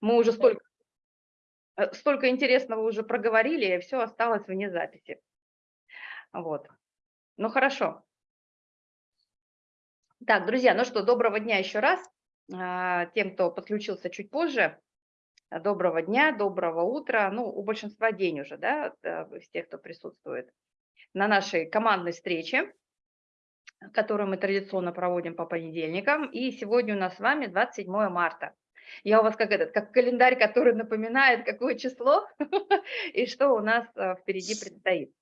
Мы уже столько, э, столько интересного уже проговорили, и все осталось вне записи. Вот. Ну, хорошо. Так, друзья, ну что, доброго дня еще раз. А, тем, кто подключился чуть позже, доброго дня, доброго утра. Ну, у большинства день уже, да, из тех, кто присутствует на нашей командной встрече, которую мы традиционно проводим по понедельникам. И сегодня у нас с вами 27 марта. Я у вас как этот, как календарь, который напоминает, какое число и что у нас э, впереди предстоит.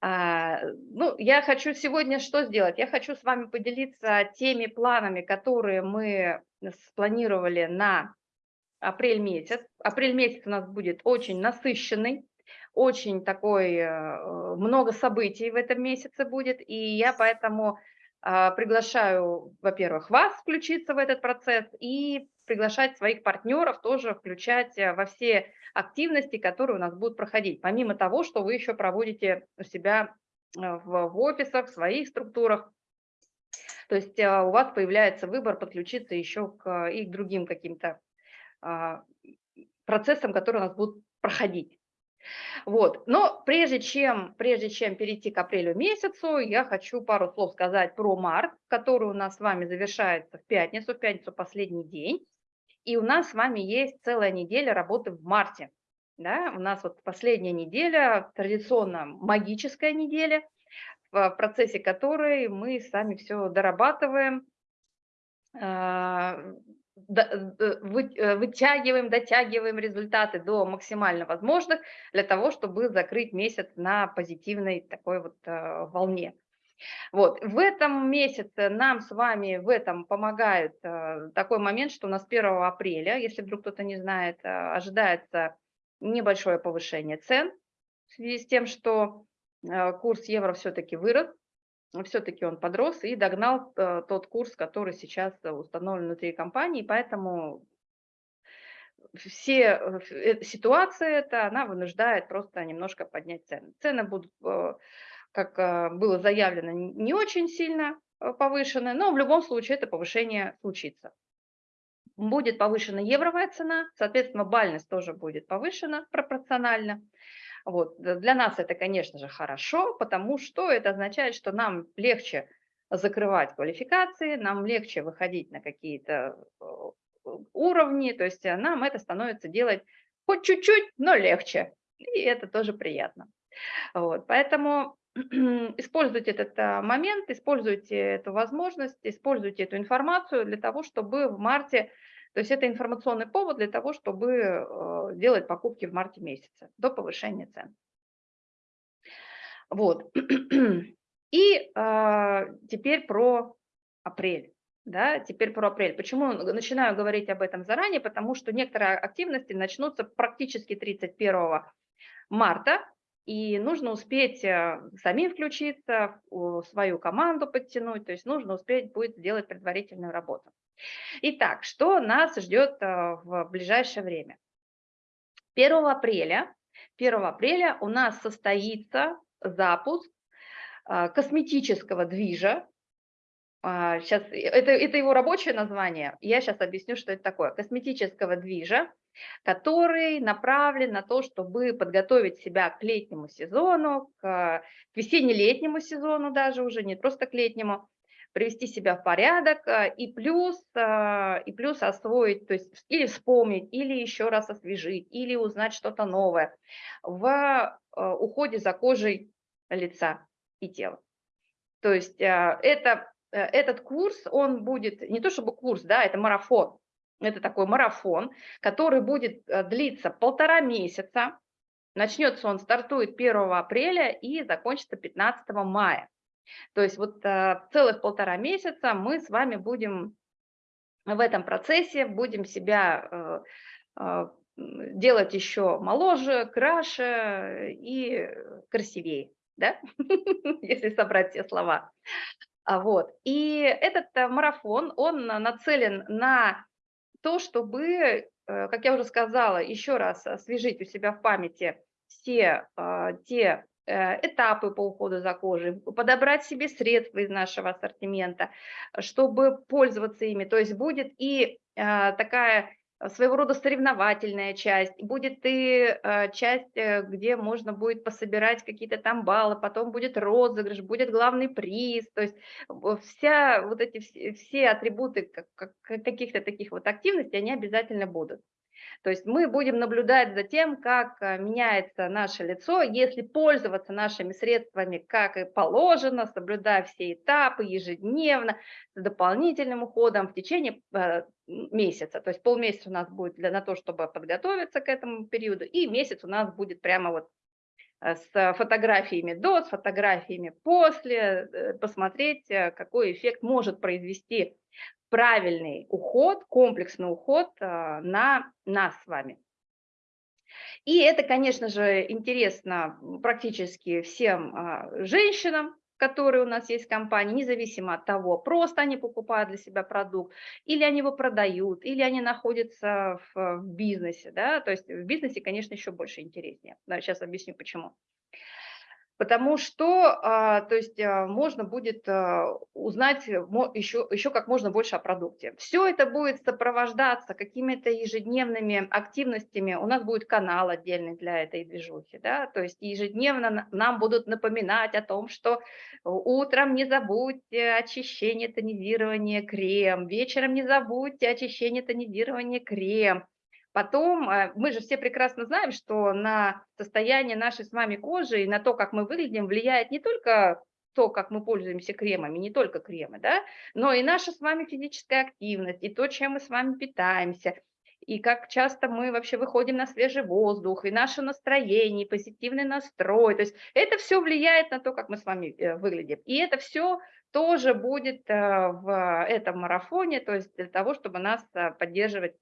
А, ну, я хочу сегодня что сделать? Я хочу с вами поделиться теми планами, которые мы спланировали на апрель месяц. Апрель месяц у нас будет очень насыщенный, очень такой, э, много событий в этом месяце будет, и я поэтому а, приглашаю, во-первых, вас включиться в этот процесс и приглашать своих партнеров тоже включать э, во все активности, которые у нас будут проходить, помимо того, что вы еще проводите у себя э, в, офисах, в своих структурах. То есть у вас появляется выбор подключиться еще к, и к другим каким-то а, процессам, которые у нас будут проходить. Вот. Но прежде чем, прежде чем перейти к апрелю месяцу, я хочу пару слов сказать про март, который у нас с вами завершается в пятницу, в пятницу последний день. И у нас с вами есть целая неделя работы в марте. Да? У нас вот последняя неделя, традиционно магическая неделя, в процессе которой мы сами все дорабатываем, а, Э, э, вытягиваем, дотягиваем результаты до максимально возможных для того, чтобы закрыть месяц на позитивной такой вот э, волне. Вот. В этом месяце нам с вами в этом помогает такой момент, что у нас 1 апреля, если вдруг кто-то не знает, ожидается небольшое повышение цен в связи с тем, что курс евро все-таки вырос все-таки он подрос и догнал э, тот курс, который сейчас установлен внутри компании, поэтому все э, ситуация эта, она вынуждает просто немножко поднять цены. Цены будут, э, как было заявлено, не очень сильно повышены, но в любом случае это повышение случится. Будет повышена евровая цена, соответственно, бальность тоже будет повышена пропорционально. Вот. Для нас это, конечно же, хорошо, потому что это означает, что нам легче закрывать квалификации, нам легче выходить на какие-то э, уровни, то есть э, нам это становится делать хоть чуть-чуть, но легче, и это тоже приятно. Вот. Поэтому используйте этот э, момент, используйте эту возможность, используйте эту информацию для того, чтобы в марте то есть это информационный повод для того, чтобы э, делать покупки в марте месяце до повышения цен. Вот. И э, теперь про апрель. Да, теперь про апрель. Почему начинаю говорить об этом заранее? Потому что некоторые активности начнутся практически 31 марта, и нужно успеть э, самим включиться, свою команду подтянуть, то есть нужно успеть будет сделать предварительную работу. Итак, что нас ждет э, в ближайшее время? 1 апреля, 1 апреля у нас состоится запуск э, косметического движа. Сейчас, а, это, это его рабочее название, я сейчас объясню, что это такое. Косметического движа, который направлен на то, чтобы подготовить себя к летнему сезону, к, к весенне-летнему сезону даже уже, не просто к летнему, привести себя в порядок э, и плюс, э, и плюс освоить, то есть или вспомнить, или еще раз освежить, или узнать что-то новое в э, уходе за кожей лица и тела. То есть это, этот курс, он будет, не то чтобы курс, да, это марафон, это такой марафон, который будет длиться полтора месяца, начнется он, стартует 1 апреля и закончится 15 мая. То есть вот а, целых полтора месяца мы с вами будем в этом процессе, будем себя э, делать еще моложе, краше и красивее, да? если собрать все слова. А вот. И этот э, марафон, он нацелен на то, чтобы, э, как я уже сказала, еще раз освежить у себя в памяти все те Э, этапы по уходу за кожей, подобрать себе средства из нашего ассортимента, чтобы пользоваться ими. То есть будет и э, такая своего рода соревновательная часть, будет и э, часть, э, где можно будет пособирать какие-то там баллы, потом будет розыгрыш, будет главный приз, то есть вся вот эти все атрибуты каких-то таких вот активностей, они обязательно будут. То есть мы будем наблюдать за тем, как э, меняется наше лицо, если пользоваться нашими средствами, как и положено, соблюдая все этапы ежедневно, с дополнительным уходом в течение э, месяца. То есть полмесяца у нас будет для, на то, чтобы подготовиться к этому периоду, и месяц у нас будет прямо вот с фотографиями до, с фотографиями после, посмотреть, какой эффект может произвести правильный уход, комплексный уход на нас с вами. И это, конечно же, интересно практически всем а, женщинам, которые у нас есть в компании, независимо от того, просто они покупают для себя продукт, или они его продают, или они находятся в, в бизнесе. Да? То есть в бизнесе, конечно, еще больше интереснее. Да, сейчас объясню, почему. Потому что, а, то есть, а, можно будет а, узнать еще, еще как можно больше о продукте. Все это будет сопровождаться какими-то ежедневными активностями. У нас будет канал отдельный для этой движухи, да, то есть ежедневно нам будут напоминать о том, что утром не забудьте очищение, тонизирование, крем, вечером не забудьте очищение, тонизирование, крем, Потом, э, мы же все прекрасно знаем, что на состояние нашей с вами кожи и на то, как мы выглядим, влияет не только то, как мы пользуемся кремами, не только кремы, да, но и наша с вами физическая активность, и то, чем мы с вами питаемся, и как часто мы вообще выходим на свежий воздух, и наше настроение, и позитивный настрой. То есть это все влияет на то, как мы с вами э, выглядим. И это все тоже будет э, в этом марафоне, то есть для того, чтобы нас поддерживать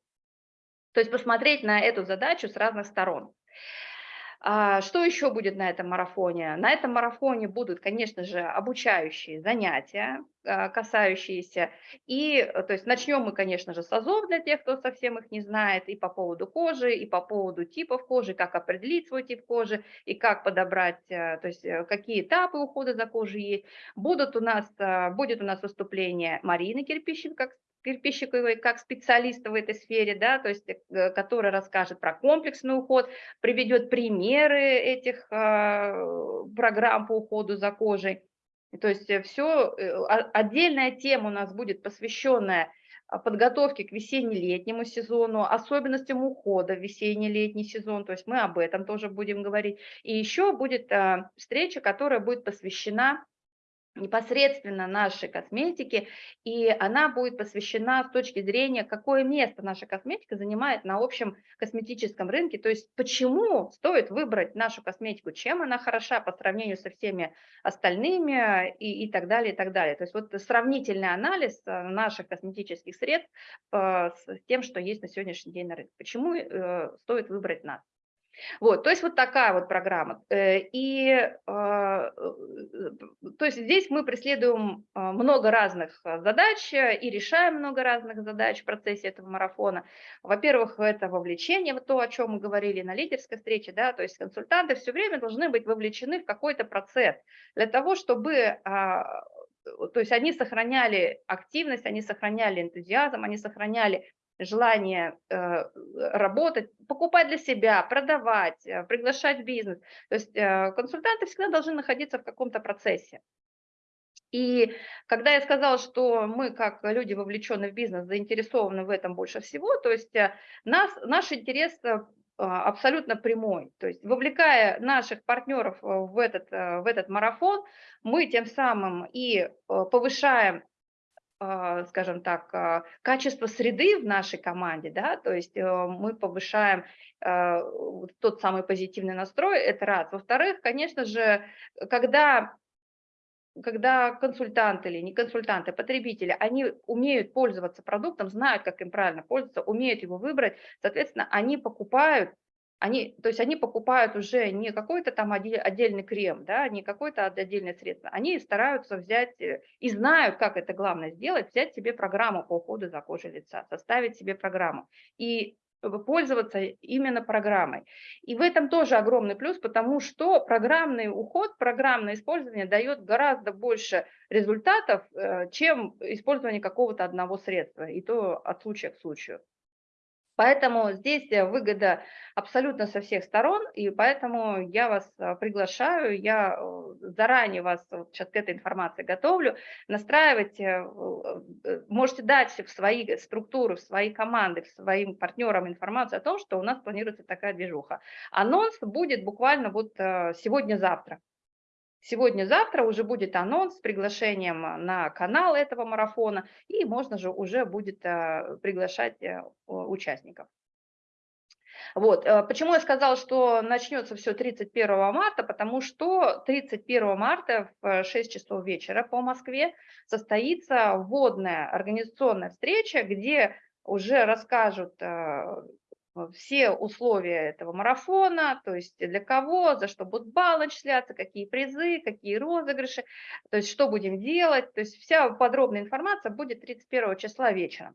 то есть посмотреть на эту задачу с разных сторон. А, что еще будет на этом марафоне? На этом марафоне будут, конечно же, обучающие занятия, а, касающиеся, и, то есть начнем мы, конечно же, с АЗОВ для тех, кто совсем их не знает, и по поводу кожи, и по поводу типов кожи, как определить свой тип кожи, и как подобрать, а, то есть э, какие этапы ухода за кожей есть. Будут у нас, будет у нас выступление Марины Кирпищин, как Кирпищиковой как специалиста в этой сфере, да, то есть, э, который расскажет про комплексный уход, приведет примеры этих э, программ по уходу за кожей. То есть э, все, отдельная тема у нас будет посвященная подготовке к весенне-летнему сезону, особенностям ухода в весенне-летний сезон, то есть мы об этом тоже будем говорить. И еще будет встреча, которая будет посвящена непосредственно нашей косметики, и она будет посвящена с точки зрения, какое место наша косметика занимает на общем косметическом рынке, то есть почему стоит выбрать нашу косметику, чем она хороша по сравнению со всеми остальными и, и так далее, и так далее. То есть вот сравнительный анализ э, наших косметических средств э, с тем, что есть на сегодняшний день на рынке. Почему э, стоит выбрать нас? Вот, то есть вот такая вот программа. Э, и а, э, то есть здесь мы преследуем а, много разных а, задач и решаем много разных задач в процессе этого марафона. Во-первых, это вовлечение, вот то, о чем мы говорили на лидерской встрече, да, то есть консультанты все время должны быть вовлечены в какой-то процесс для того, чтобы то есть они сохраняли активность, они сохраняли энтузиазм, они сохраняли желание э, работать, покупать для себя, продавать, э, приглашать бизнес. То есть э, консультанты всегда должны находиться в каком-то процессе. И когда я сказала, что мы, как люди, вовлеченные в бизнес, заинтересованы в этом больше всего, то есть нас, наш интерес абсолютно прямой. То есть вовлекая наших партнеров в этот, в этот марафон, мы тем самым и повышаем скажем так, а, качество среды в нашей команде, да, то есть э, мы повышаем а, тот самый позитивный настрой, это раз. Во-вторых, конечно же, когда когда консультанты или не консультанты, потребители, они умеют пользоваться продуктом, знают, как им правильно пользоваться, умеют его выбрать, соответственно, они покупают они, то есть они покупают уже не какой-то там отдельный крем, да, не какое-то отдельное средство, они стараются взять э, и знают, как это главное сделать, взять себе программу по уходу за кожей лица, составить себе программу и пользоваться именно программой. И в этом тоже огромный плюс, потому что программный уход, программное использование дает гораздо больше результатов, э, чем использование какого-то одного средства, и то от случая к случаю. Поэтому здесь э, выгода абсолютно со всех сторон, и поэтому я вас э, приглашаю, я э, заранее вас сейчас к этой информации готовлю, настраивать, можете дать в свои структуры, в свои команды, своим партнерам информацию о том, что у нас планируется такая движуха. Анонс будет буквально вот сегодня-завтра. Сегодня-завтра уже будет анонс с приглашением на канал этого марафона, и можно же уже будет э, приглашать э, участников. Вот. Э, почему я сказала, что начнется все 31 марта? Потому что 31 марта в 6 часов вечера по Москве состоится вводная организационная встреча, где уже расскажут все условия этого марафона, то есть для кого, за что будут баллы начисляться, какие призы, какие розыгрыши, то есть что будем делать, то есть вся подробная информация будет 31 числа вечером.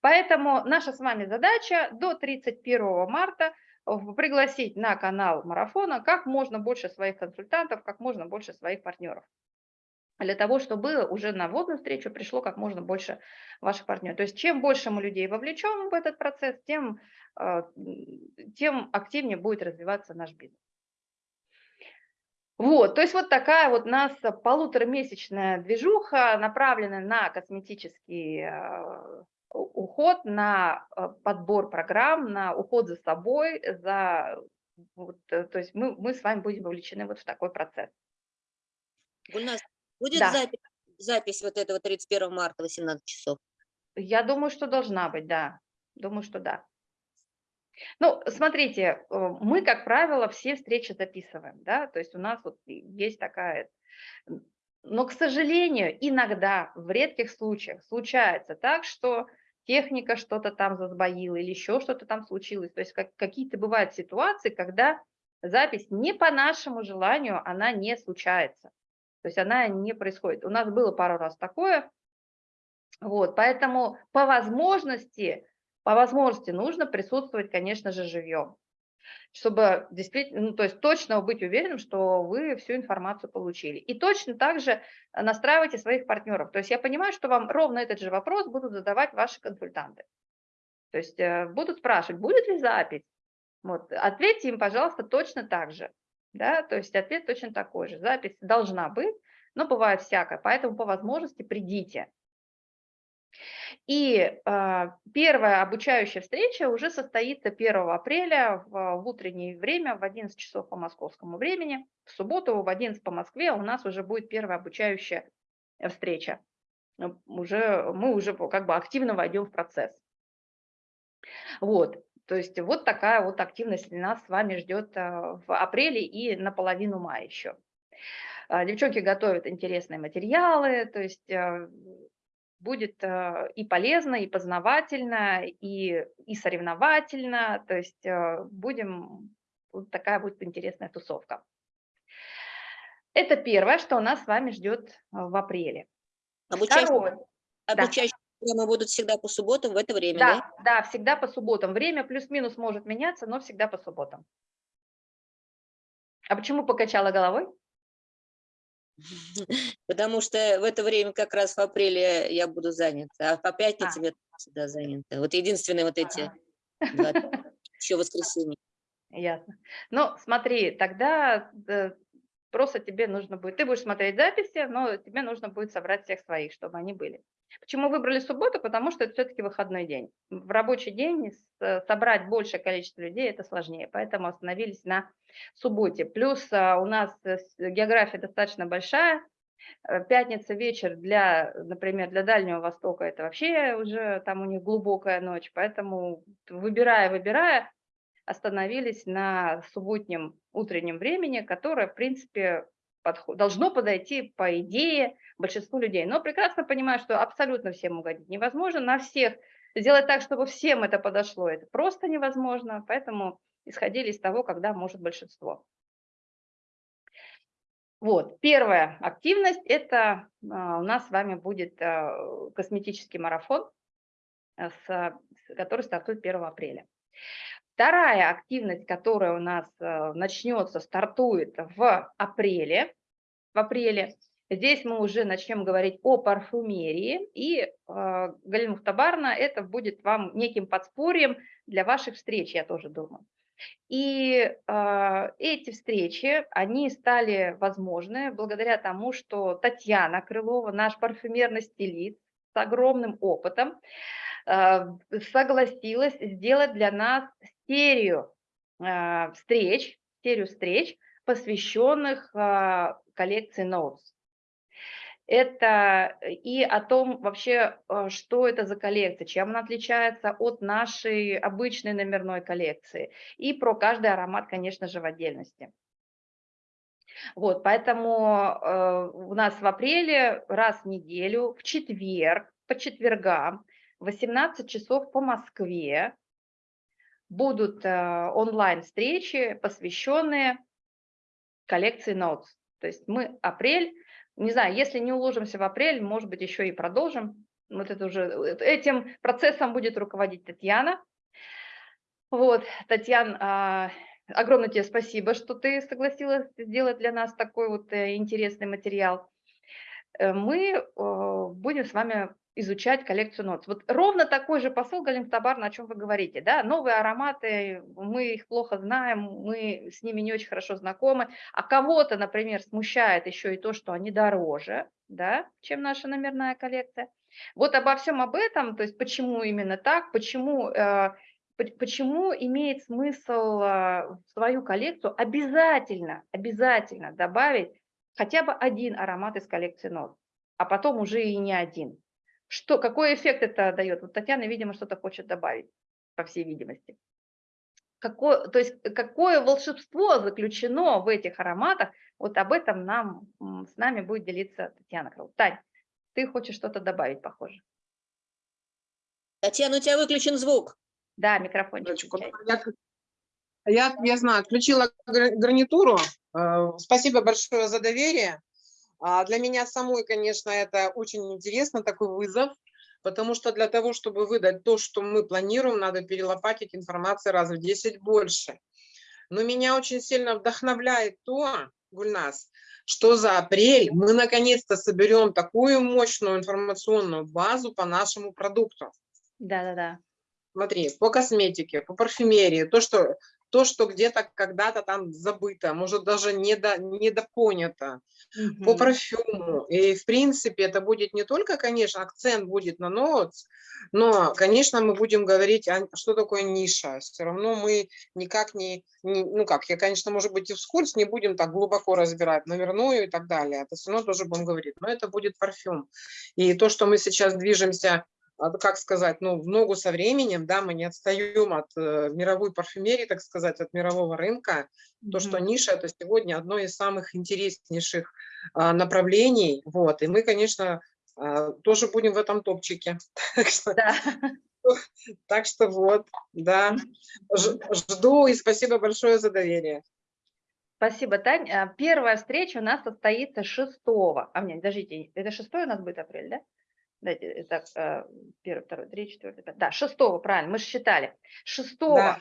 Поэтому наша с вами задача до 31 марта пригласить на канал марафона как можно больше своих консультантов, как можно больше своих партнеров для того, чтобы уже на вводную встречу пришло как можно больше ваших партнеров. То есть чем больше мы людей вовлечем в этот процесс, тем, тем активнее будет развиваться наш бизнес. Вот, то есть вот такая вот у нас полуторамесячная движуха, направленная на косметический а, уход, на а, подбор программ, на уход за собой, за, вот, э, то есть мы, мы с вами будем вовлечены вот в такой процесс. Гульнас, Будет да. запись, запись вот этого 31 марта 18 часов? Я думаю, что должна быть, да. Думаю, что да. Ну, смотрите, э, мы, как правило, все встречи записываем, да, то есть у нас вот есть такая... Но, к сожалению, иногда, в редких случаях, случается так, что техника что-то там засбоила или еще что-то там случилось. То есть как, какие-то бывают ситуации, когда запись не по нашему желанию, она не случается. То есть она не происходит. У нас было пару раз такое. Вот, поэтому по возможности, по возможности нужно присутствовать, конечно же, живьем, чтобы действительно, ну, то есть точно быть уверенным, что вы всю информацию получили. И точно так же настраивайте своих партнеров. То есть я понимаю, что вам ровно этот же вопрос будут задавать ваши консультанты. То есть э, будут спрашивать, будет ли запись. Вот, ответьте им, пожалуйста, точно так же да, то есть ответ точно такой же. Запись должна быть, но бывает всякое, поэтому по возможности придите. И э, первая обучающая встреча уже состоится 1 апреля в, в утреннее время, в 11 часов по московскому времени. В субботу в 11 по Москве у нас уже будет первая обучающая встреча. Уже, мы уже как бы активно войдем в процесс. Вот. То есть вот такая вот активность нас с вами ждет а, в апреле и наполовину мая еще. А, девчонки готовят интересные материалы, то есть будет и полезно, и познавательно, и, и соревновательно, то есть будем, вот такая будет интересная тусовка. Это первое, что нас с вами ждет в апреле. Обучающие, Второе. обучающие Программы будут всегда по субботам в это время, да? Да, да всегда по субботам. Время плюс-минус может меняться, но всегда по субботам. А почему покачала головой? Потому что в это время как раз в апреле я буду занята, а по пятницам а. я всегда занята. Вот единственные вот эти два, еще воскресенье. Ясно. Ну, смотри, тогда э, просто тебе нужно будет, ты будешь смотреть записи, но тебе нужно будет собрать всех своих, чтобы они были. Почему выбрали субботу? Потому что это все-таки выходной день. В рабочий день собрать большее количество людей это сложнее, поэтому остановились на субботе. Плюс а, у нас э, география достаточно большая, э, Пятница вечер для, например, для Дальнего Востока это вообще уже там у них глубокая ночь, поэтому выбирая, выбирая, остановились на субботнем утреннем времени, которое, в принципе, подход, должно подойти, по идее, большинству людей. Но прекрасно понимаю, что абсолютно всем угодить невозможно, на всех сделать так, чтобы всем это подошло, это просто невозможно, поэтому исходили из того, когда может большинство. Вот, первая активность – это а, у нас с вами будет а, косметический марафон, с, который стартует 1 апреля. Вторая активность, которая у нас начнется, стартует в апреле, в апреле, Здесь мы уже начнем говорить о парфюмерии, и э, Галина Мухтабарна это будет вам неким подспорьем для ваших встреч, я тоже думаю. И э, эти встречи, они стали возможны благодаря тому, что Татьяна Крылова, наш парфюмерный стилист с огромным опытом, э, согласилась сделать для нас серию э, встреч, серию встреч, посвященных э, коллекции Notes это э, и о том вообще, э, что это за коллекция, чем она отличается от нашей обычной номерной коллекции, и про каждый аромат, конечно же, в отдельности. Вот, поэтому э, у нас в апреле раз в неделю, в четверг, по четвергам, 18 часов по Москве будут э, онлайн-встречи, посвященные коллекции Notes. То есть мы апрель не знаю, если не уложимся в апрель, может быть, еще и продолжим. Вот это уже, э, этим процессом будет руководить Татьяна. Вот, Татьяна, огромное тебе спасибо, что ты согласилась сделать для нас такой вот э, интересный материал. Мы будем с вами изучать коллекцию ноц. Вот ровно такой же посыл, Галин Табарна, о чем вы говорите. Да? Новые ароматы, мы их плохо знаем, мы с ними не очень хорошо знакомы. А кого-то, например, смущает еще и то, что они дороже, да, чем наша номерная коллекция. Вот обо всем об этом, то есть почему именно так, почему, э, почему имеет смысл э, в свою коллекцию обязательно, обязательно добавить хотя бы один аромат из коллекции нот, а потом уже и не один. Что, какой эффект это дает? Вот Татьяна, видимо, что-то хочет добавить, по всей видимости. Какое, то есть какое волшебство заключено в этих ароматах, вот об этом нам, с нами будет делиться Татьяна Крыл. Тань, ты хочешь что-то добавить, похоже? Татьяна, у тебя выключен звук. Да, микрофончик. Я, я, я знаю, отключила гарнитуру. Э, спасибо большое за доверие. А для меня самой, конечно, это очень интересно, такой вызов, потому что для того, чтобы выдать то, что мы планируем, надо перелопатить информации раз в 10 больше. Но меня очень сильно вдохновляет то, Гульнас, что за апрель мы наконец-то соберем такую мощную информационную базу по нашему продукту. Да-да-да. Смотри, по косметике, по парфюмерии, то, что то, что где-то когда-то там забыто, может даже недо, недопонято, угу. по парфюму. И, в принципе, это будет не только, конечно, акцент будет на ноутс, но, конечно, мы будем говорить, а что такое ниша. Все равно мы никак не, не, ну как, я, конечно, может быть, и вскользь не будем так глубоко разбирать номерную и так далее. Это все равно тоже будем говорить. Но это будет парфюм. И то, что мы сейчас движемся а, как сказать, ну, в ногу со временем, да, мы не отстаем от э, мировой парфюмерии, так сказать, от мирового рынка. Mm -hmm. То, что ниша – это сегодня одно из самых интереснейших а, направлений, вот, и мы, конечно, а, тоже будем в этом топчике. Так что, да. так что вот, да, жду и спасибо большое за доверие. Спасибо, Тань. А, первая встреча у нас состоится 6, а мне, подождите, это 6 у нас будет апрель, да? Дайте, так, э, первый, второй, третий, четвертый, пятый. Да, 6, правильно, мы же считали. 6, да.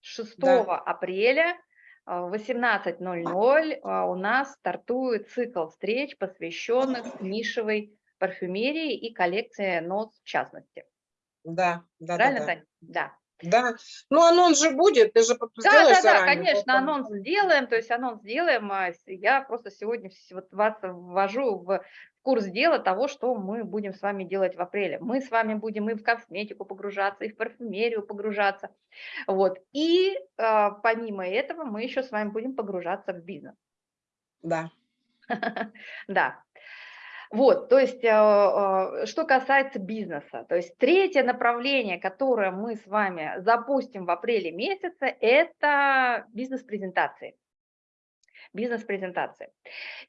6 да. апреля э, в 18.00 э, у нас стартует цикл встреч, посвященных нишевой парфюмерии и коллекции НОС в частности. Да, да, Правильно, да, Таня? Да. Да, ну анонс же будет, ты же Да, да, да, конечно, потом. анонс сделаем, то есть анонс сделаем. А я просто сегодня вот вас ввожу в курс дела того, что мы будем с вами делать в апреле. Мы с вами будем и в косметику погружаться, и в парфюмерию погружаться. Вот. И э, помимо этого мы еще с вами будем погружаться в бизнес. Да. Да. Вот, то есть, э, э, что касается бизнеса, то есть третье направление, которое мы с вами запустим в апреле месяце, это бизнес-презентации бизнес-презентации.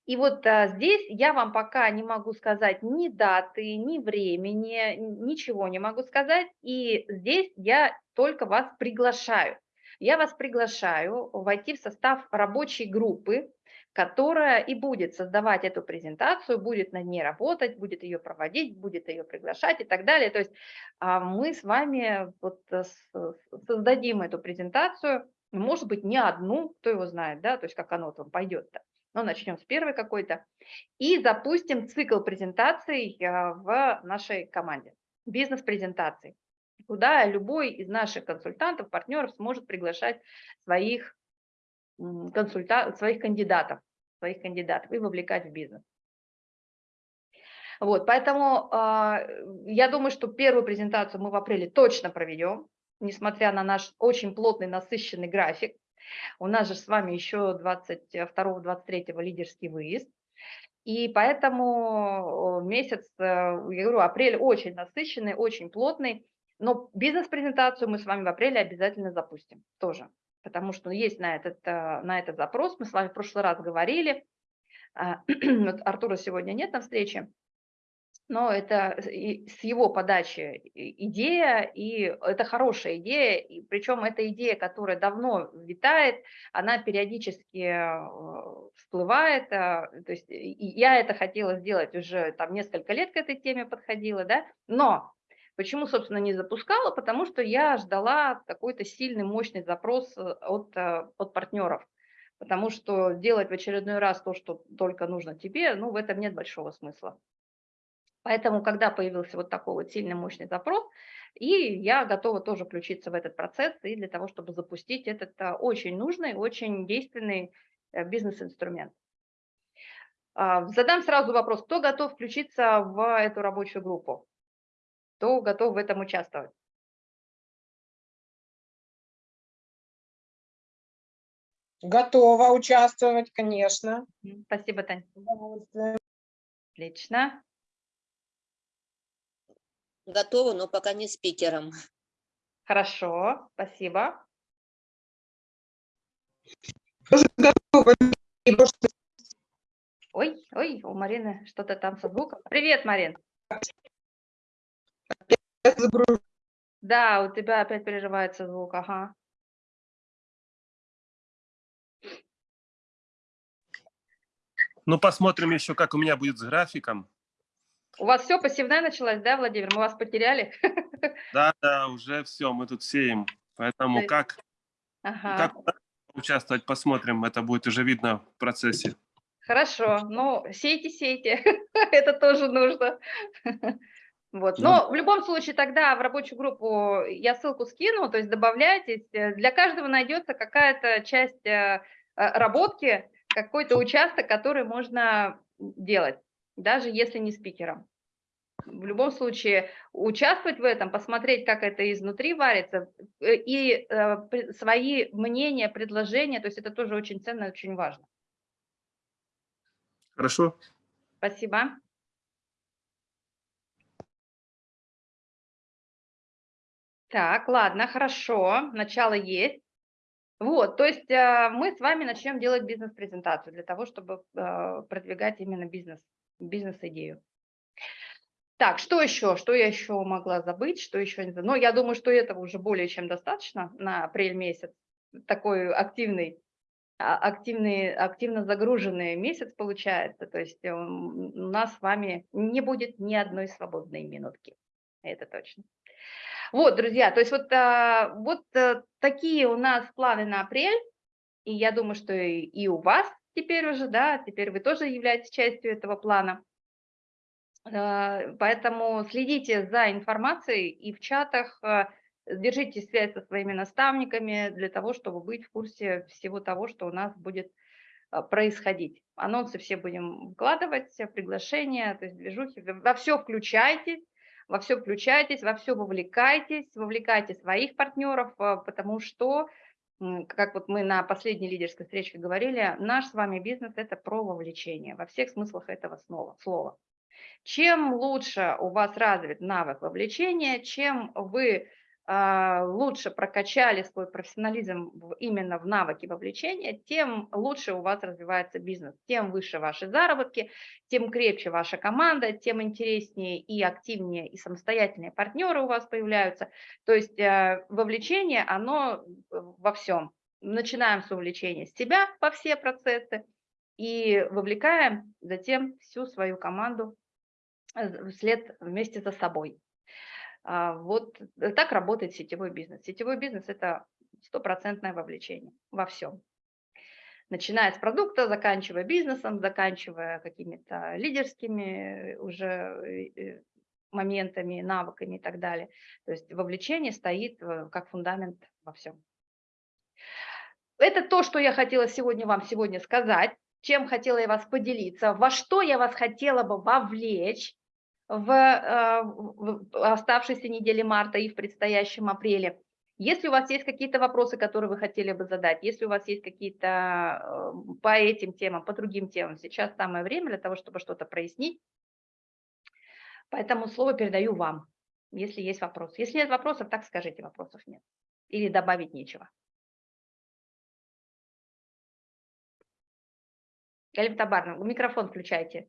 И вот а, здесь я вам пока не могу сказать ни даты, ни времени, ничего не могу сказать. И здесь я только вас приглашаю. Я вас приглашаю войти в состав рабочей группы, которая и будет создавать эту презентацию, будет над ней работать, будет ее проводить, будет ее приглашать и так далее. То есть а, мы с вами вот э, создадим эту презентацию, может быть, не одну, кто его знает, да, то есть как оно там пойдет-то. но начнем с первой какой-то, и запустим цикл презентаций а, в нашей команде, бизнес-презентаций, куда любой из наших консультантов, партнеров сможет приглашать своих, консульта... своих кандидатов, своих кандидатов и вовлекать в бизнес. Вот, поэтому э, я думаю, что первую презентацию мы в апреле точно проведем, несмотря на наш очень плотный, насыщенный график. У нас же с вами еще 22-23 лидерский выезд. И поэтому месяц, э, я говорю, апрель очень насыщенный, очень плотный. Но бизнес-презентацию мы с вами в апреле обязательно запустим тоже. Потому что есть на этот, э, на этот запрос. Мы с вами в прошлый раз говорили. А, Артура сегодня нет на встрече но это с его подачи идея, и это хорошая идея, и причем эта идея, которая давно витает, она периодически э, всплывает, а, то есть я это хотела сделать уже там несколько лет к этой теме подходила, да, но почему, собственно, не запускала, потому что я ждала какой-то сильный, мощный запрос э, от, э, от партнеров, потому что делать в очередной раз то, что только нужно тебе, ну, в этом нет большого смысла. Поэтому, когда появился вот такой вот сильный, мощный запрос, и я готова тоже включиться в этот процесс и для того, чтобы запустить этот а, очень нужный, очень действенный э, бизнес-инструмент. А, задам сразу вопрос, кто готов включиться в эту рабочую группу? Кто готов в этом участвовать? Готова участвовать, конечно. Спасибо, Тань. Отлично. Готова, но пока не спикером. Хорошо, спасибо. Ой, ой, у Марины что-то там со звуком. Привет, Марин. Да, у тебя опять переживается звук, ага. Ну, посмотрим еще, как у меня будет с графиком. У вас все пассивная началась, да, Владимир? Мы вас потеряли? Да, да, уже все, мы тут сеем. Поэтому как, ага. как участвовать, посмотрим. Это будет уже видно в процессе. Хорошо, ну, сейте, сейте. Это тоже нужно. Вот. Но в любом случае тогда в рабочую группу я ссылку скину, то есть добавляйтесь. Для каждого найдется какая-то часть э, работки, какой-то участок, который можно делать даже если не спикером. В любом случае, участвовать в этом, посмотреть, как это изнутри варится, э, и э, свои мнения, предложения, то есть это тоже очень ценно, очень важно. Хорошо. Спасибо. Так, ладно, хорошо, начало есть. Вот, то есть э, мы с вами начнем делать бизнес-презентацию для того, чтобы продвигать именно бизнес бизнес-идею. Так, что еще? Что я еще могла забыть? Что еще? Но ну, я думаю, что этого уже более чем достаточно на апрель месяц. Такой активный, а, активный, активно загруженный месяц получается. То есть у нас с вами не будет ни одной свободной минутки. Это точно. Вот, друзья, то есть вот, а, вот э, такие у нас планы на апрель. И я думаю, что и у вас теперь уже, да, теперь вы тоже являетесь частью этого плана. Э, поэтому следите за информацией и в чатах, э, держите связь со своими наставниками для того, чтобы быть в курсе всего того, что у нас будет э, происходить. Анонсы все будем вкладывать, приглашения, то есть движухи. Во все включайтесь, во все включайтесь, во все вовлекайтесь, вовлекайте своих партнеров, потому что как вот мы на последней лидерской встрече говорили, наш с вами бизнес – это про вовлечение во всех смыслах этого слова. Чем лучше у вас развит навык вовлечения, чем вы а, лучше прокачали свой профессионализм именно в навыке вовлечения, тем лучше у вас развивается бизнес, тем выше ваши заработки, тем крепче ваша команда, тем интереснее и активнее и самостоятельнее партнеры у вас появляются. То есть э, вовлечение, оно во всем. Начинаем с вовлечения себя по все процессы и вовлекаем затем всю свою команду э, вслед вместе за собой. А, вот э, так работает сетевой бизнес. Сетевой бизнес – это стопроцентное вовлечение во всем. начиная с продукта, заканчивая бизнесом, заканчивая какими-то лидерскими уже моментами, навыками и так далее. То есть вовлечение стоит как фундамент во всем. Это то, что я хотела сегодня вам сегодня сказать, чем хотела я вас поделиться, во что я вас хотела бы вовлечь в, э, в оставшейся неделе марта и в предстоящем апреле. Если у вас есть какие-то вопросы, которые вы хотели бы задать, если у вас есть какие-то э, по этим темам, по другим темам, сейчас самое время для того, чтобы что-то прояснить. Поэтому слово передаю вам, если есть вопросы. Если нет вопросов, так скажите, вопросов нет. Или добавить нечего. Галим Табарна, микрофон включайте.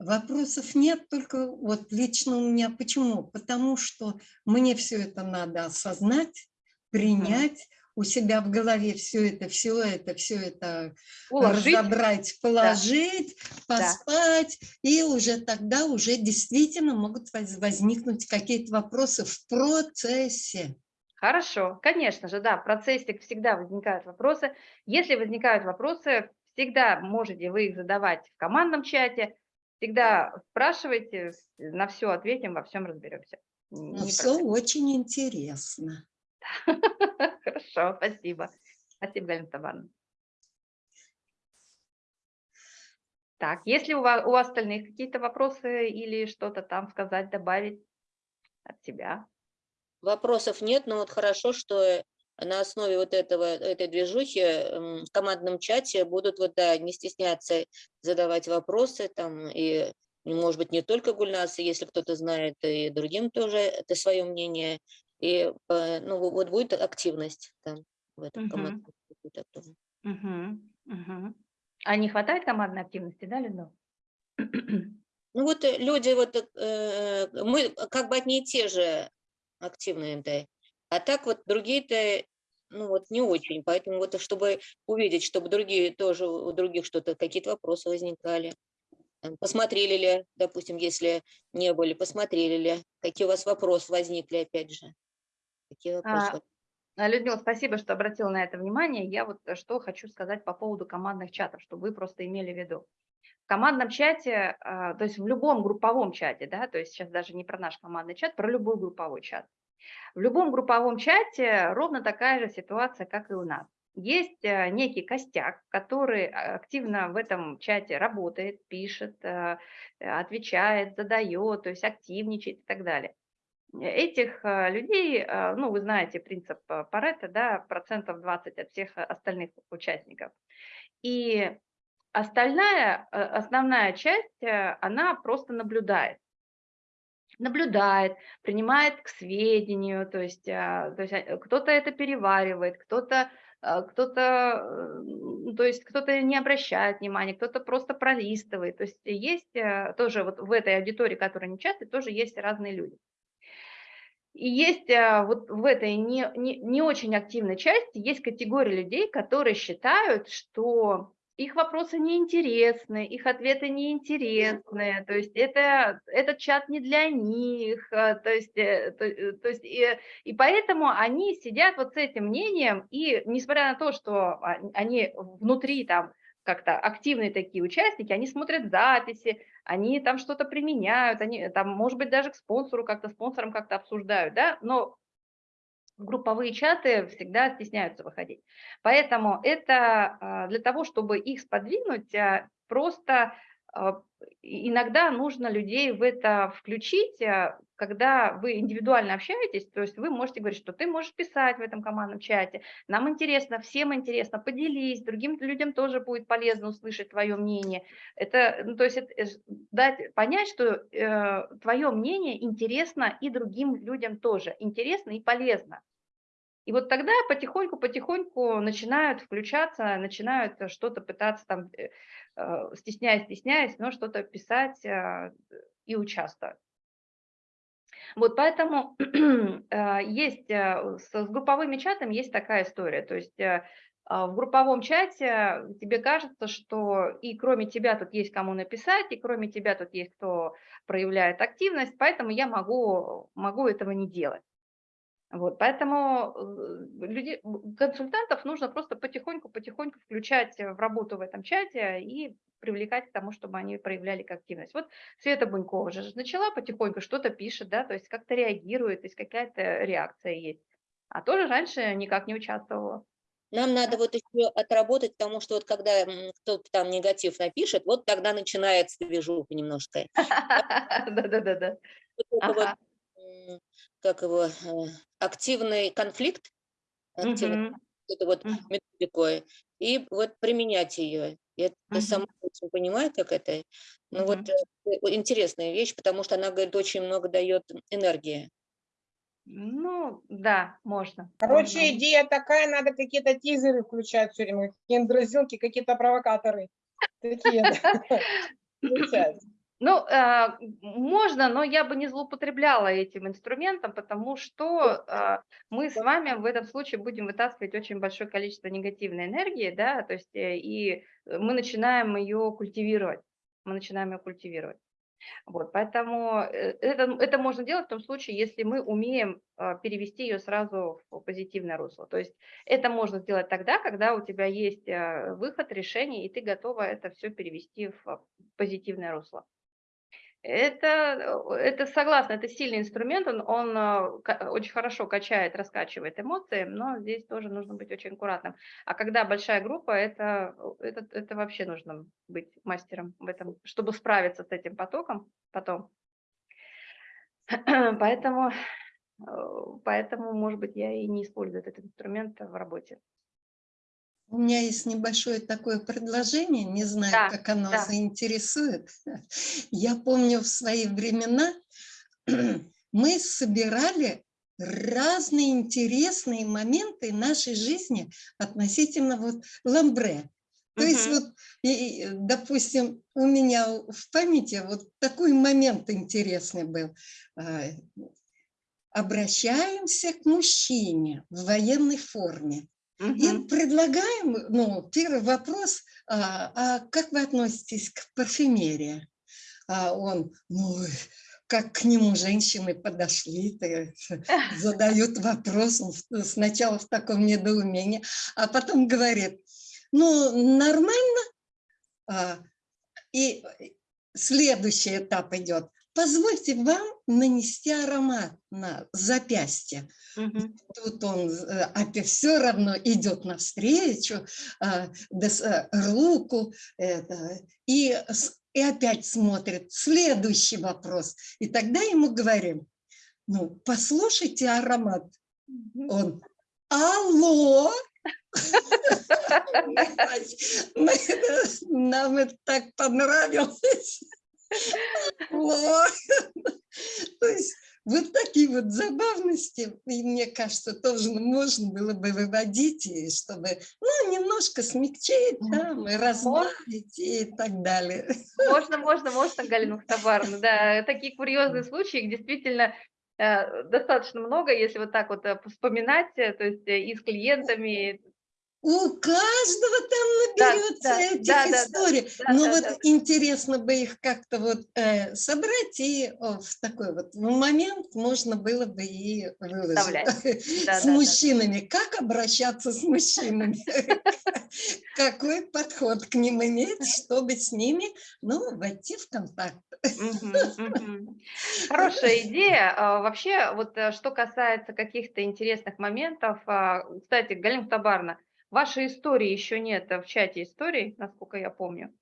Вопросов нет, только вот лично у меня почему? Потому что мне все это надо осознать, принять, у себя в голове все это, все это, все это Уложить. разобрать, положить, да. поспать, да. и уже тогда уже действительно могут возникнуть какие-то вопросы в процессе. Хорошо, конечно же, да, в процессе всегда возникают вопросы. Если возникают вопросы, всегда можете вы их задавать в командном чате, всегда спрашивайте, на все ответим, во всем разберемся. Ну, все очень интересно. Хорошо, спасибо. Спасибо, Галина Табановна. Так, если у вас, у остальных какие-то вопросы или что-то там сказать, добавить от себя? Вопросов нет, но вот хорошо, что на основе вот этого, этой движухи в командном чате будут вот, да, не стесняться задавать вопросы там и может быть, не только Гульнасы, если кто-то знает, и другим тоже это свое мнение. И э, ну, вот будет активность там в этом угу. командном угу. Угу. А не хватает командной активности, да, Людмила? Ну вот э, люди, вот э, мы как бы одни и те же активные, да. А так вот другие-то, ну вот не очень. Поэтому вот чтобы увидеть, чтобы другие тоже, у других что-то, какие-то вопросы возникали. Посмотрели ли, допустим, если не были, посмотрели ли, какие у вас вопросы возникли, опять же. Какие вопросы? А, Людмила, спасибо, что обратила на это внимание. Я вот э, что хочу сказать по поводу командных чатов, чтобы вы просто имели в виду. В командном чате, а, то есть в любом групповом чате, да, то есть сейчас даже не про наш командный чат, про любой групповой чат. В любом групповом чате ровно такая же ситуация, как и у нас. Есть э, некий костяк, который а, активно в этом чате работает, пишет, э, отвечает, задает, то есть активничает и так далее этих э, людей, э, ну, вы знаете принцип э, Паретта, да, процентов 20 от всех остальных участников. И остальная, основная часть, она просто наблюдает. Наблюдает, принимает к сведению, то есть, то есть кто-то это переваривает, кто-то кто-то, то есть кто-то не обращает внимания, кто-то просто пролистывает. То есть есть тоже вот в этой аудитории, которая не часто, тоже есть разные люди. И есть а, вот в этой не, не, не очень активной части, есть категория людей, которые считают, что их вопросы неинтересны, их ответы неинтересны, то есть это, этот чат не для них, а, то есть, э, то, э, то есть и, и поэтому они сидят вот с этим мнением, и несмотря на то, что они внутри там как-то активные такие участники, они смотрят записи, они там что-то применяют, они там, может быть, даже к спонсору как-то, спонсорам как-то обсуждают, да, но групповые чаты всегда стесняются выходить. Поэтому это а, для того, чтобы их сподвинуть, а, просто а, иногда нужно людей в это включить, когда вы индивидуально общаетесь, то есть вы можете говорить, что ты можешь писать в этом командном чате, нам интересно, всем интересно, поделись, другим людям тоже будет полезно услышать твое мнение. Это, ну, то есть это, э, дать понять, что э, твое мнение интересно и другим людям тоже, интересно и полезно. И вот тогда потихоньку-потихоньку начинают включаться, начинают что-то пытаться там, э, э, стесняясь, стесняясь, но что-то писать э, и участвовать. Вот поэтому есть с групповыми чатами есть такая история, то есть а, в групповом чате тебе кажется, что и кроме тебя тут есть кому написать, и кроме тебя тут есть кто проявляет активность, поэтому я могу, могу этого не делать. Вот, поэтому э, людей, консультантов нужно просто потихоньку-потихоньку включать в работу в этом чате и привлекать к тому, чтобы они проявляли активность. Вот Света Бунькова же начала потихоньку, что-то пишет, да, то есть как-то реагирует, то есть какая-то реакция есть. А тоже раньше никак не участвовала. Нам надо вот еще отработать, потому что вот когда кто-то там негатив напишет, вот тогда начинается движуха немножко. Да-да-да. Как его, э, активный конфликт, это вот методику, и вот применять ее. Я сама очень понимаю, как это. Ну вот э, интересная вещь, потому что она, говорит, очень много дает энергии. Ну, да, можно. Короче, можно. идея такая, надо какие-то тизеры включать все время, какие-то дразилки, какие-то провокаторы. Такие, Ну, э, можно, но я бы не злоупотребляла этим инструментом, потому что э, мы с вами в этом случае будем вытаскивать очень большое количество негативной энергии, да, то есть э, и мы начинаем ее культивировать, мы начинаем ее культивировать. Вот, поэтому э, это, это можно делать в том случае, если мы умеем а, перевести ее сразу в позитивное русло. То есть это можно сделать тогда, когда у тебя есть а, выход, решение, и ты готова это все перевести в позитивное русло. Это, это согласна, это сильный инструмент, он, он а, очень хорошо качает, раскачивает эмоции, но здесь тоже нужно быть очень аккуратным. А когда большая группа, это, это, это вообще нужно быть мастером в этом, чтобы справиться с этим потоком потом. Поэтому, э, поэтому, может быть, я и не использую этот инструмент в работе. У меня есть небольшое такое предложение, не знаю, да, как оно да. заинтересует. Я помню в свои времена мы собирали разные интересные моменты нашей жизни относительно вот ламбре. То -huh. есть вот, и, допустим, у меня в памяти вот такой момент интересный был. А, обращаемся к мужчине в военной форме. И предлагаем, ну, первый вопрос, а, а как вы относитесь к парфюмерии? А он, ну, как к нему женщины подошли, задают вопрос, сначала в таком недоумении, а потом говорит, ну, нормально. А, и следующий этап идет позвольте вам нанести аромат на запястье. Угу. Тут он опять все равно идет навстречу, а, э, руку, это, и, и опять смотрит. Следующий вопрос. И тогда ему говорим, ну, послушайте аромат. Он, алло, нам это так понравилось. То есть вот такие вот забавности, и мне кажется, тоже можно было бы выводить, и чтобы ну, немножко смягчить, там, и разбавить и так далее. Можно, можно, можно, Галина Мухтабаровна, да, такие курьезные случаи, действительно э, достаточно много, если вот так вот э, вспоминать, э, то есть и с клиентами, у каждого там наберется да, этих да, историй. Да, да, Но да, вот да. интересно бы их как-то вот э, собрать и о, в такой вот момент можно было бы и выложить. Да, с да, мужчинами. Да. Как обращаться с мужчинами? Какой подход к ним иметь, чтобы с ними, ну, войти в контакт. Хорошая идея. А, вообще, вот э, что касается каких-то интересных моментов, а, кстати, Галина Табарна, Вашей истории еще нет в чате историй, насколько я помню.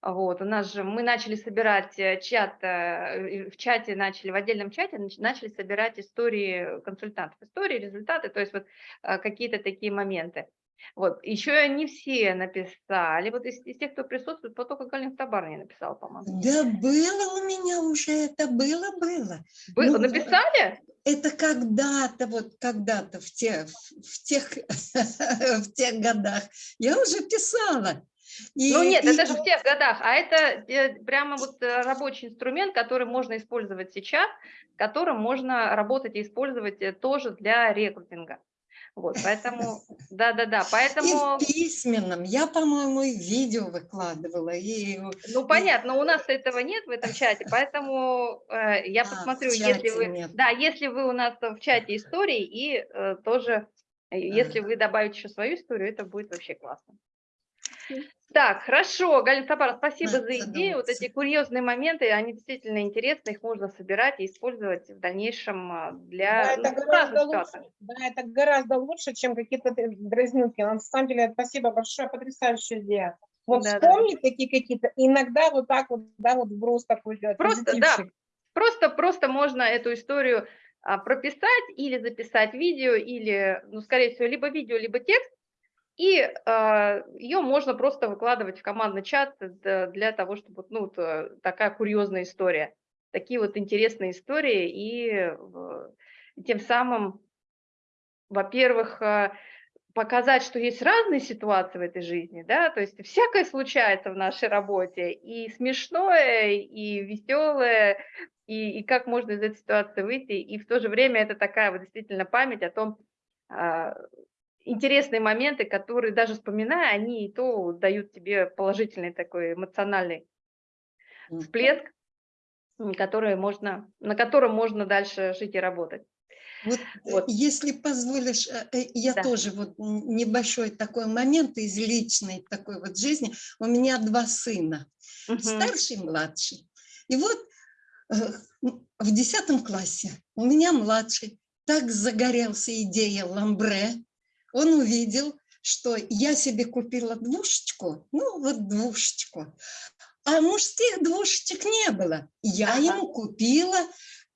Вот, у нас же, мы начали собирать э, чат, э, в чате начали, в отдельном чате начали собирать истории консультантов, истории, результаты, то есть вот э, какие-то такие моменты. Вот, еще не все написали, вот из, из тех, кто присутствует, по только Галин Табар не написал, по-моему. Да было у меня уже, это было, было. Было, ну, написали? Это когда-то, вот когда-то в, те, в, тех, в тех годах я уже писала. И, ну нет, и... это же в тех годах, а это э, прямо вот э, рабочий инструмент, который можно использовать сейчас, которым можно работать и использовать э, тоже для рекрутинга. Вот, поэтому, да-да-да, И поэтому, в письменном. Я, по-моему, и видео выкладывала. И... ну, понятно, у нас этого нет в этом чате, поэтому э, я А, посмотрю, если вы, нет. да, если вы у нас в чате истории, и э, тоже, э, если вы добавите еще свою историю, это будет вообще классно. Так, хорошо, Галина Сапара, спасибо Надо за идею. Вот эти курьезные моменты, они действительно интересны, их можно собирать и использовать в дальнейшем а, Да, для это ну, гораздо лучше. Да, это гораздо лучше, чем какие-то д- дразнилки. На самом деле, спасибо большое, потрясающая идея. Вот Да-да. вспомнить такие какие-то, иногда вот так вот, да, вот вброс такой делать. Просто, да. Просто, просто можно эту историю а, прописать или записать видео, или, ну, скорее всего, либо видео, либо текст, и ее можно просто выкладывать в командный чат для того, чтобы, ну, э, такая курьезная история, такие вот интересные истории, и в- тем самым, во-первых, а, показать, что есть разные ситуации в этой жизни, да, то есть всякое случается в нашей работе, и смешное, и веселое, и, и как можно из этой ситуации выйти, и в то же время это такая вот действительно память о том, а, интересные моменты, которые даже вспоминая, они и то дают тебе положительный такой эмоциональный всплеск, который можно, на котором можно дальше жить и работать. Вот, Вот. если позволишь, э, э, я Да. тоже вот небольшой такой момент из личной такой вот жизни. У меня два сына, Мгм. старший и младший. И вот э, в десятом классе у меня младший так загорелся идеей ламбре. Он увидел, что я себе купила двушечку, ну вот двушечку, а мужских двушечек не было. Я Ага. ему купила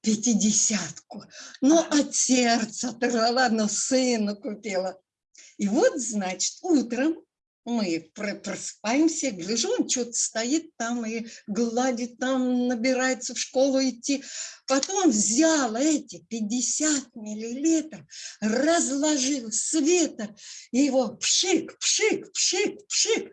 пятидесятку. Но Ага. от сердца оторвала, но сыну купила. И вот, значит, утром мы про- просыпаемся, гляжу, он что-то стоит там и гладит там, набирается в школу идти. Потом взял эти 50 миллилитров, разложил света, и его пшик, пшик, пшик, пшик.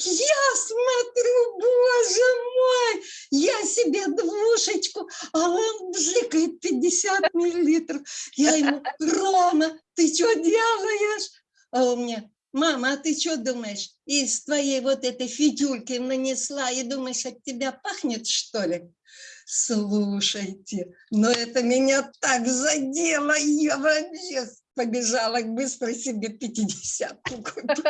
Я смотрю, боже мой, я себе двушечку, а он бжикает 50 миллилитров. Я ему, Рома, ты что делаешь? А он мне, мама, а ты что думаешь, из твоей вот этой фитюльки нанесла и думаешь, от тебя пахнет, что ли? Слушайте, но это меня так задело, я вообще побежала быстро себе 50 купить.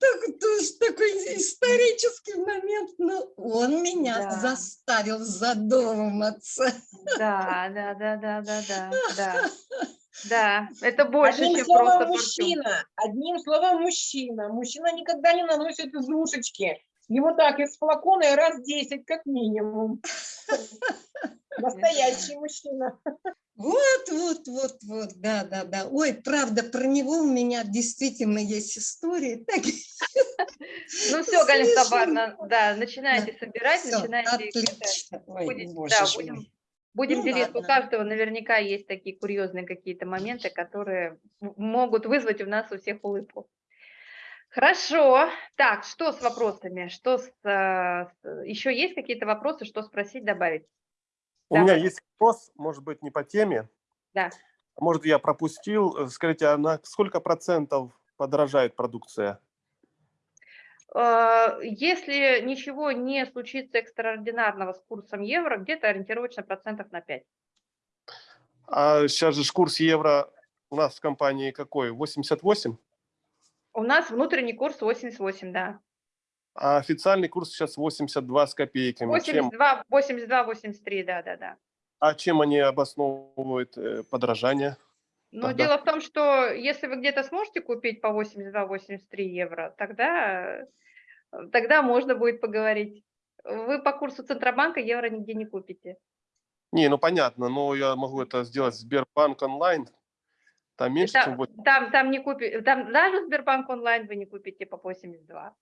Так, тоже такой исторический момент, но он меня заставил задуматься. Да, да, да, да, да, да, да. Да, это больше, Одним чем словом, просто парфюм. мужчина. Одним словом, мужчина. Мужчина никогда не наносит изушечки. Ему так из флакона и раз 10 как минимум. Настоящий мужчина. Вот, вот, вот, вот, да, да, да. Ой, правда, про него у меня действительно есть истории. Так, Ну все, Галина. Сабарна, да, начинайте собирать, всё, начинайте отлично. Ой, Будете- боже да, будем. Будем Ну делиться. У ладно. каждого наверняка есть такие курьезные какие-то моменты, которые могут вызвать у нас у всех улыбку. Хорошо. Так, что с вопросами? Что с, с- еще есть какие-то вопросы, что спросить, добавить? У Да. меня есть вопрос, может быть, не по теме. Да. Может, я пропустил. Э, Скажите, а на сколько процентов подорожает продукция? А, Если ничего не случится экстраординарного с курсом евро, где-то ориентировочно процентов на 5. А сейчас же курс евро у нас в компании какой? 88? У нас внутренний курс 88, да. А официальный курс сейчас 82 с копейками. Чем, 82, 82, 83, да, да, да. а чем они обосновывают э, подорожание? Но Тогда- дело в том, что если вы где-то сможете купить по 82-83 евро, тогда, э, тогда можно будет поговорить. Вы по курсу Центробанка евро нигде не купите. Не, ну понятно, но я могу это сделать в Сбербанк онлайн. Там меньше, чем Там, 8. там, там не купи, там даже Сбербанк онлайн вы не купите по 82.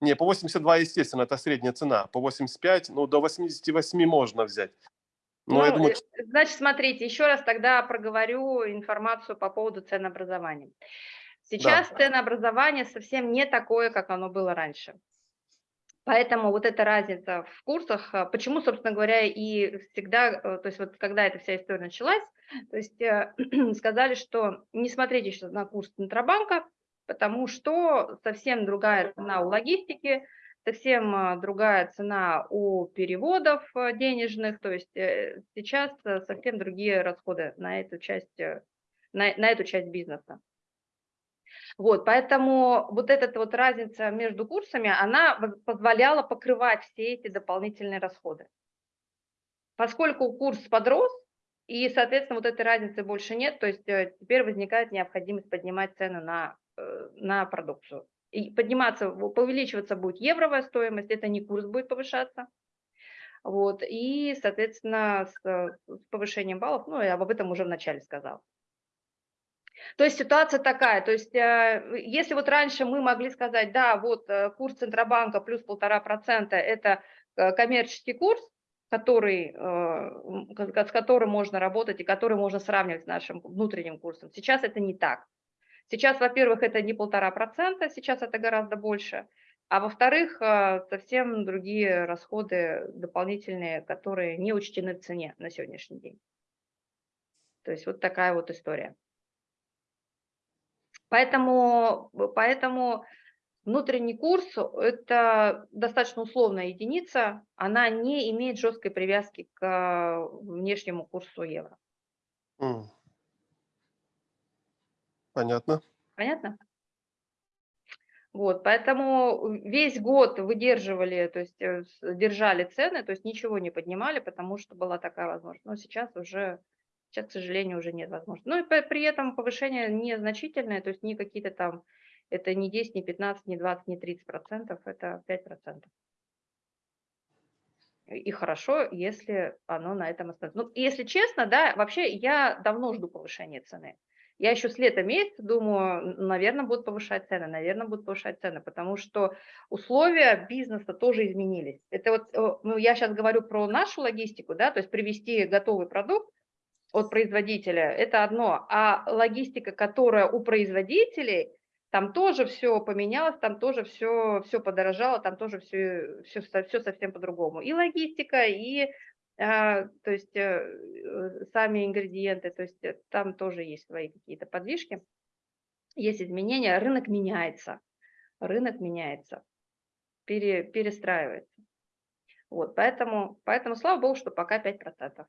Не, по 82, естественно, это средняя цена. По 85, ну, до 88 можно взять. Я Ну, думаю, э, Значит, смотрите, еще раз тогда проговорю информацию по поводу ценообразования. Сейчас ценообразование совсем не такое, как оно было раньше. Поэтому вот эта разница в курсах, а, почему, собственно говоря, и всегда, э, то есть вот когда эта вся история началась, то есть э, сказали, что не смотрите сейчас на курс Центробанка, потому что совсем другая цена у логистики, совсем а, другая цена у переводов э, денежных, то есть сейчас совсем другие расходы на эту часть, на, на эту часть бизнеса. Вот, поэтому вот эта вот разница между курсами, она позволяла покрывать все эти дополнительные расходы. Поскольку курс подрос, и, соответственно, вот этой разницы больше нет, то есть э, теперь возникает необходимость поднимать цены на, э, на продукцию. Подниматься, увеличиваться будет евровая стоимость, это не курс будет повышаться. Вот, и, соответственно, с, с повышением баллов, ну, я об этом уже вначале сказала. То есть ситуация такая, то есть э, если вот раньше мы могли сказать, да, вот э, курс Центробанка плюс полтора процента – это э, коммерческий курс, который, с которым можно работать и который можно сравнивать с нашим внутренним курсом. Сейчас это не так. Сейчас, во-первых, это не полтора процента, сейчас это гораздо больше, а во-вторых, совсем другие расходы дополнительные, которые не учтены в цене на сегодняшний день. То есть вот такая вот история. Поэтому, поэтому внутренний курс – это достаточно условная единица, она не имеет жесткой привязки к внешнему курсу евро. Понятно. Понятно? Вот, поэтому весь год выдерживали, то есть э, держали цены, то есть ничего не поднимали, потому что была такая возможность. Но сейчас уже Сейчас, к сожалению, уже нет возможности. Ну и при этом повышение незначительное, то есть не какие-то там, это не 10, не 15, не 20, не 30 процентов, это 5 процентов. И хорошо, если оно на этом остановится. Ну, если честно, да, вообще я давно жду повышения цены. Я еще с лета месяца думаю, наверное, будут повышать цены, наверное, будут повышать цены, потому что условия бизнеса тоже изменились. Это вот, ну, я сейчас говорю про нашу логистику, да, то есть привести готовый продукт, от производителя, это одно. А логистика, которая у производителей, там тоже все поменялось, там тоже все, все подорожало, там тоже все, все, все совсем по-другому. И логистика, и то есть э, сами ингредиенты, то есть э, там тоже есть свои какие-то подвижки, есть изменения, рынок меняется, рынок меняется, пере, перестраивается. Вот, поэтому, поэтому слава богу, что пока 5%.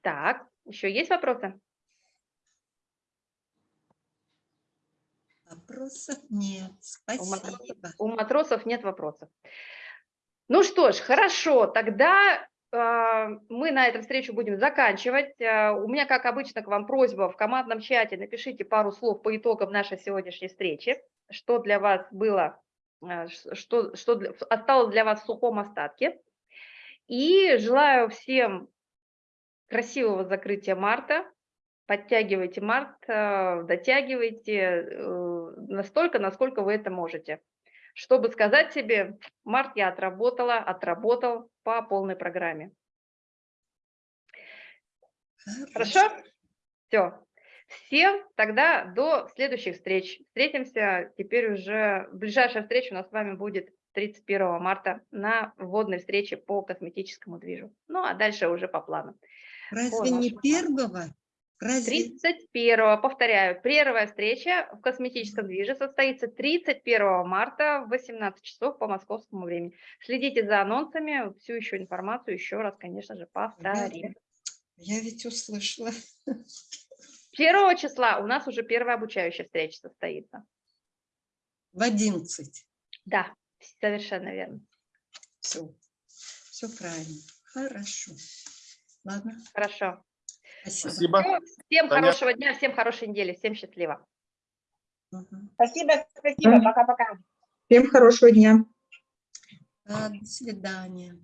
Так, еще есть вопросы? Вопросов нет. Спасибо. У матросов, у матросов нет вопросов. Ну что ж, хорошо, тогда э, мы на этом встречу будем заканчивать. Э, у меня, как обычно, к вам просьба в командном чате напишите пару слов по итогам нашей сегодняшней встречи, что для вас было, э, что, что осталось для вас в сухом остатке. И желаю всем красивого закрытия марта. Подтягивайте март, дотягивайте настолько, насколько вы это можете. Чтобы сказать себе, март я отработала, отработал по полной программе. Хорошо? Все. Всем тогда до следующих встреч. Встретимся теперь уже, ближайшая встреча у нас с вами будет 31 марта на вводной встрече по косметическому движу. Ну, а дальше уже по плану. Разве не первого? Разве... 31, повторяю, первая встреча в косметическом движе состоится 31 марта в 18 часов по московскому времени. Следите за анонсами, всю еще информацию еще раз, конечно же, повторим. Я, я ведь услышала. 1 числа у нас уже первая обучающая встреча состоится. В 11. Да, совершенно верно. Все, все правильно. Хорошо. Ладно. Хорошо. Спасибо. Спасибо. Всем Таня. хорошего дня, всем хорошей недели, всем счастливо. Спасибо, спасибо, пока-пока. Всем хорошего дня. Да, до свидания.